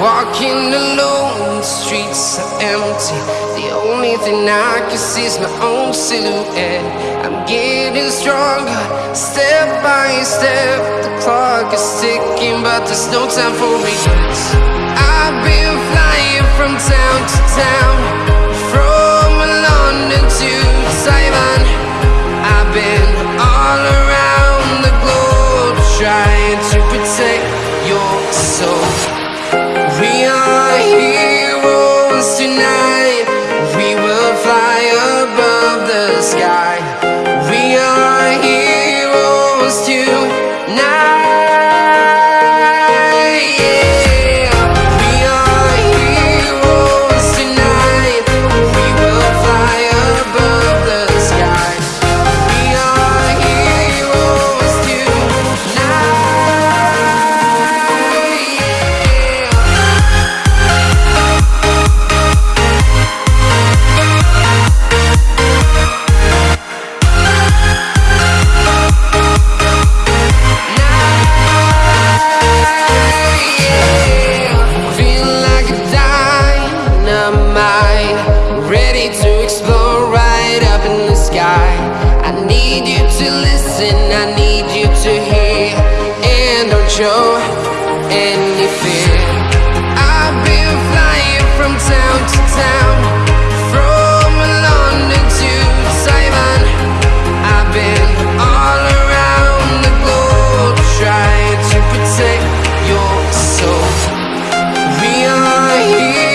walking alone, the streets are empty. The only thing I can see is my own silhouette. I'm getting stronger, step by step. The clock is ticking, but there's no time for regrets. I've been flying from town to town, heroes tonight. Need you to listen, I need you to hear, and don't show.